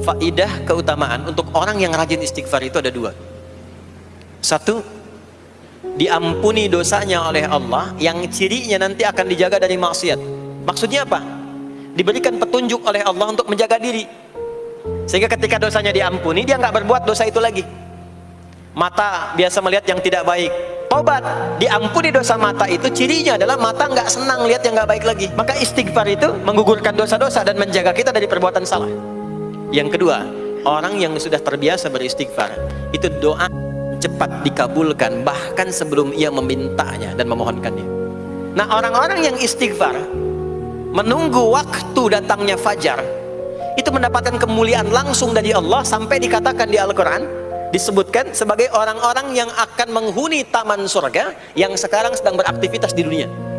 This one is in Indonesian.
faidah keutamaan untuk orang yang rajin istighfar itu ada dua. Satu diampuni dosanya oleh Allah yang cirinya nanti akan dijaga dari maksiat. Maksudnya apa? diberikan petunjuk oleh Allah untuk menjaga diri. Sehingga ketika dosanya diampuni dia nggak berbuat dosa itu lagi. Mata biasa melihat yang tidak baik. Tobat diampuni dosa mata itu cirinya adalah mata nggak senang lihat yang nggak baik lagi. Maka istighfar itu menggugurkan dosa-dosa dan menjaga kita dari perbuatan salah yang kedua orang yang sudah terbiasa beristighfar itu doa cepat dikabulkan bahkan sebelum ia memintanya dan memohonkannya. Nah orang-orang yang istighfar menunggu waktu datangnya fajar itu mendapatkan kemuliaan langsung dari Allah sampai dikatakan di Al-Quran disebutkan sebagai orang-orang yang akan menghuni taman surga yang sekarang sedang beraktivitas di dunia